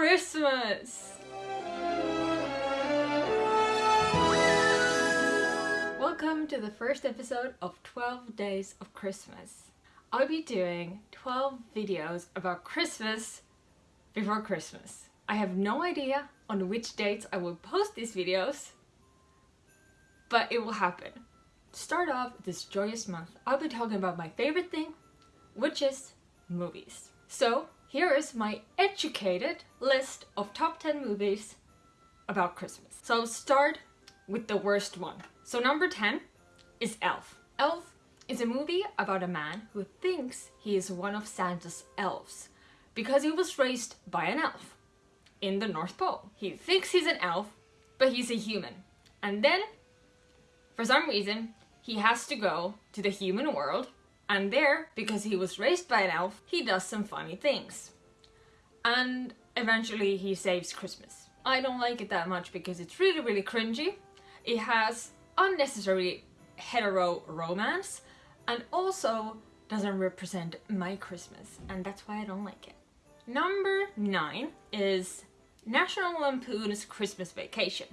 Christmas! Welcome to the first episode of 12 Days of Christmas. I'll be doing 12 videos about Christmas before Christmas. I have no idea on which dates I will post these videos, but it will happen. To start off this joyous month, I'll be talking about my favorite thing, which is movies. So here is my educated list of top 10 movies about Christmas. So I'll start with the worst one. So number 10 is Elf. Elf is a movie about a man who thinks he is one of Santa's elves because he was raised by an elf in the North Pole. He thinks he's an elf, but he's a human. And then, for some reason, he has to go to the human world and there, because he was raised by an elf, he does some funny things. And eventually he saves Christmas. I don't like it that much because it's really really cringy. It has unnecessary hetero romance and also doesn't represent my Christmas and that's why I don't like it. Number 9 is National Lampoon's Christmas Vacation.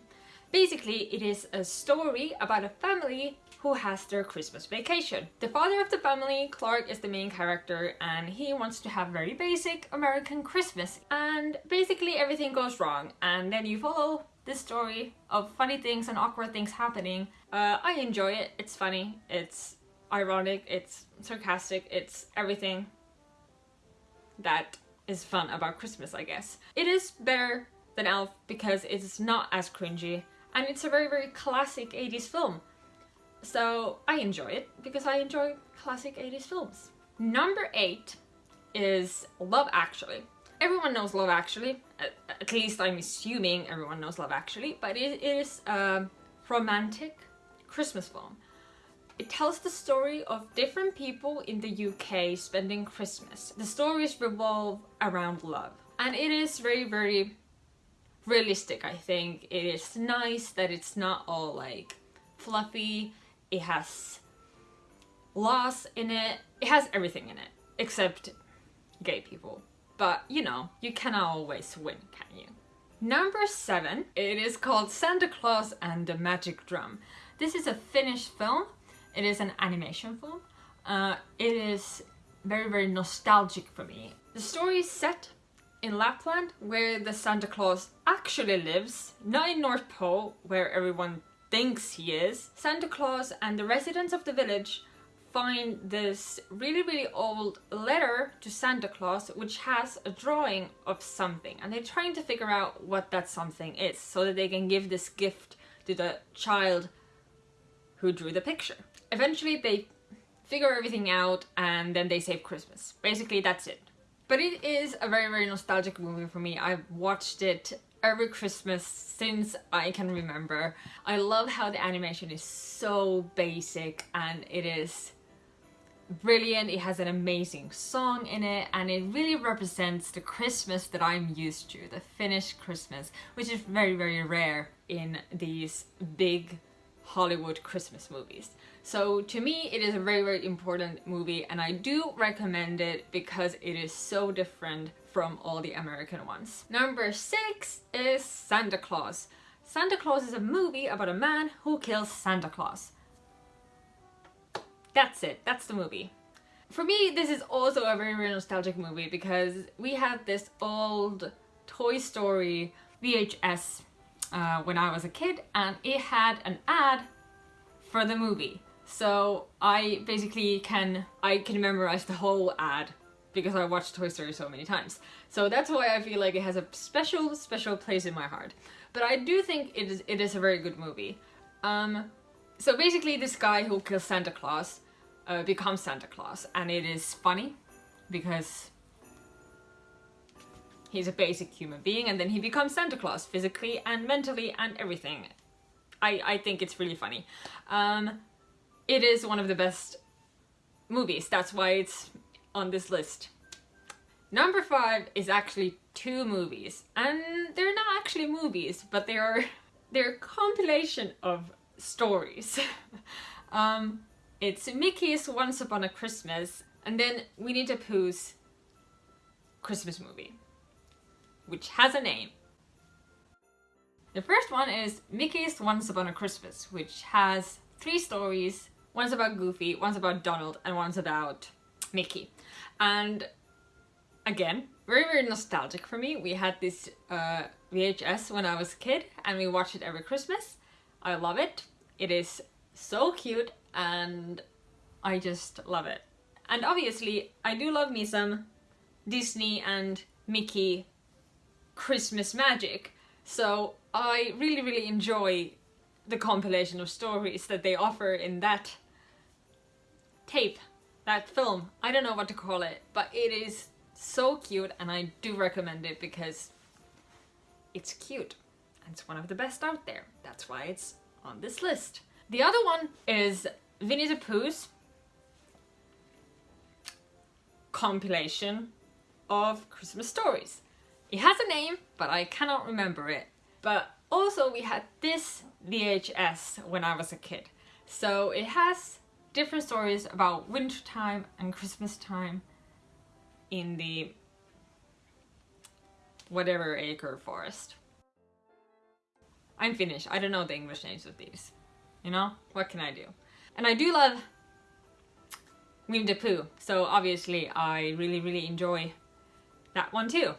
Basically, it is a story about a family who has their Christmas vacation. The father of the family, Clark, is the main character and he wants to have very basic American Christmas. And basically everything goes wrong. And then you follow this story of funny things and awkward things happening. Uh, I enjoy it, it's funny, it's ironic, it's sarcastic, it's everything that is fun about Christmas, I guess. It is better than Elf because it's not as cringy and it's a very very classic 80s film. So I enjoy it because I enjoy classic 80s films. Number 8 is Love Actually. Everyone knows Love Actually, at, least I'm assuming everyone knows Love Actually, but it is a romantic Christmas film. It tells the story of different people in the UK spending Christmas. The stories revolve around love. And it is very, very realistic, I think. It is nice that it's not all like fluffy. It has loss in it. It has everything in it, except gay people. But, you know, you cannot always win, can you? Number seven, it is called Santa Claus and the Magic Drum. This is a Finnish film it is an animation film. Uh, it is very, very nostalgic for me. The story is set in Lapland, where the Santa Claus actually lives, not in North Pole, where everyone thinks he is. Santa Claus and the residents of the village find this really really old letter to Santa Claus which has a drawing of something and they're trying to figure out what that something is so that they can give this gift to the child who drew the picture. Eventually they figure everything out and then they save Christmas. Basically that's it. But it is a very very nostalgic movie for me. I've watched it every Christmas since I can remember. I love how the animation is so basic and it is brilliant. It has an amazing song in it and it really represents the Christmas that I'm used to, the Finnish Christmas, which is very very rare in these big Hollywood Christmas movies. So to me, it is a very, very important movie and I do recommend it because it is so different from all the American ones. Number six is Santa Clause. Santa Clause is a movie about a man who kills Santa Claus. That's it, that's the movie. For me, this is also a very, very nostalgic movie because we had this old Toy Story VHS uh, when I was a kid and it had an ad for the movie. So I basically can I can memorize the whole ad because I watched Toy Story so many times. So that's why I feel like it has a special, special place in my heart. But I do think it is, it is a very good movie. Um, so basically this guy who kills Santa Claus uh, becomes Santa Claus and it is funny because he's a basic human being and then he becomes Santa Claus physically and mentally and everything. I, I think it's really funny. Um, it is one of the best movies, that's why it's on this list. Number five is actually two movies and they're not actually movies but they are they're a compilation of stories. um, it's Mickey's Once Upon a Christmas and then Winnie the Pooh's Christmas movie. Which has a name. The first one is Mickey's Once Upon a Christmas, which has three stories. One's about Goofy, one's about Donald, and one's about Mickey. And again, very, very nostalgic for me. We had this uh, VHS when I was a kid and we watched it every Christmas. I love it. It is so cute and I just love it. And obviously, I do love me some Disney and Mickey Christmas magic. So I really, really enjoy the compilation of stories that they offer in that tape, that film. I don't know what to call it, but it is so cute and I do recommend it because it's cute. And it's one of the best out there. That's why it's on this list. The other one is Winnie the Pooh's compilation of Christmas stories. It has a name, but I cannot remember it. But also we had this VHS when I was a kid. So it has different stories about winter time and Christmas time in the whatever acre forest. I'm Finnish, I don't know the English names of these. You know, what can I do? And I do love Winnie the Pooh, so obviously I really, really enjoy that one too.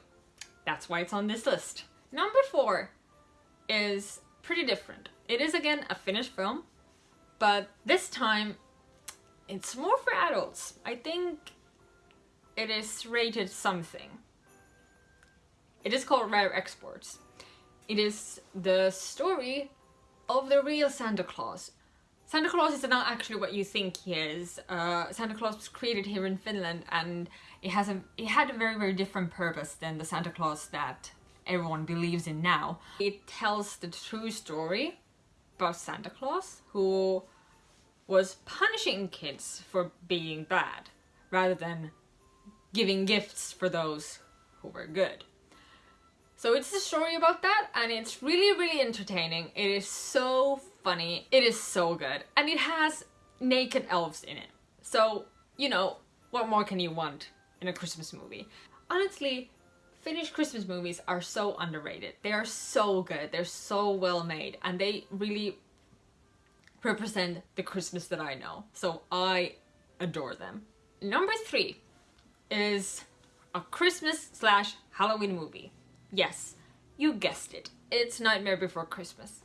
That's why it's on this list. Number four is pretty different. It is again a Finnish film, but this time it's more for adults. I think it is rated something. It is called Rare Exports. It is the story of the real Santa Claus. Santa Claus is not actually what you think he is. Uh, Santa Claus was created here in Finland and it has a it had a very very different purpose than the Santa Claus that everyone believes in now. It tells the true story about Santa Claus who was punishing kids for being bad rather than giving gifts for those who were good. So it's a story about that and it's really really entertaining. It is so funny. It is so good. And it has naked elves in it. So, you know, what more can you want in a Christmas movie? Honestly, Finnish Christmas movies are so underrated. They are so good. They're so well made and they really represent the Christmas that I know. So I adore them. Number three is a Christmas slash Halloween movie. Yes, you guessed it. It's Nightmare Before Christmas.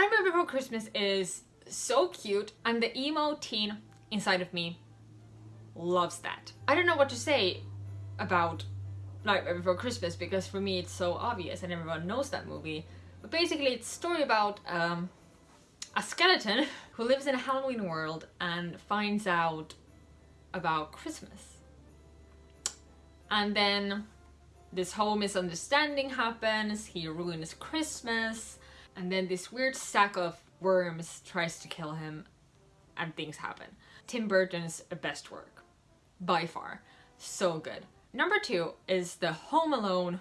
Nightmare Before Christmas is so cute and the emo teen inside of me loves that. I don't know what to say about Nightmare Before Christmas because for me it's so obvious and everyone knows that movie. But basically it's a story about um, a skeleton who lives in a Halloween world and finds out about Christmas. And then this whole misunderstanding happens, he ruins Christmas, and then this weird sack of worms tries to kill him and things happen. Tim Burton's best work, by far. So good. Number two is the Home Alone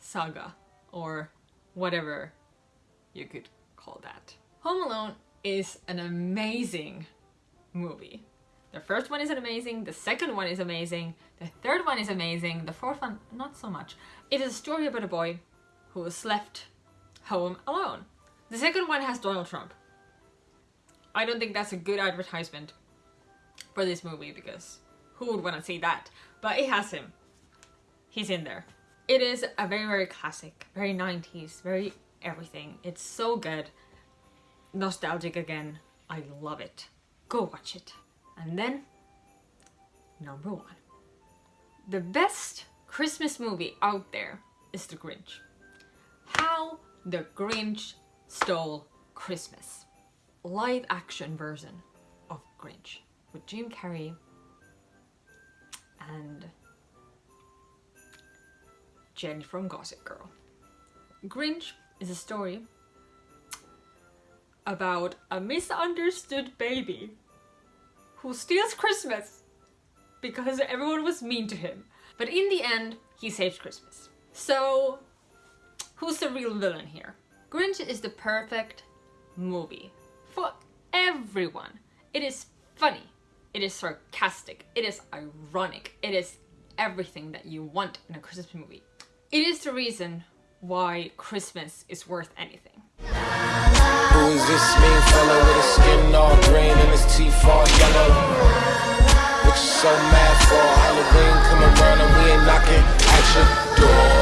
saga, or whatever you could call that. Home Alone is an amazing movie. The first one is amazing, the second one is amazing, the third one is amazing, the fourth one not so much. It is a story about a boy who was left home alone. The second one has Donald Trump. I don't think that's a good advertisement for this movie because who would want to see that? But it has him. He's in there. It is a very, very classic, very 90s, very everything. It's so good. Nostalgic again. I love it. Go watch it. And then, number one. The best Christmas movie out there is The Grinch. How The Grinch Stole Christmas. Live action version of Grinch with Jim Carrey and Jenny from Gossip Girl. Grinch is a story about a misunderstood baby who steals Christmas because everyone was mean to him. But in the end, he saves Christmas. So, who's the real villain here? Grinch is the perfect movie for everyone. It is funny, it is sarcastic, it is ironic, it is everything that you want in a Christmas movie. It is the reason why Christmas is worth anything. Who is this mean fellow with his skin all green and his teeth all yellow? What you so mad for? Halloween come around and we ain't knocking action.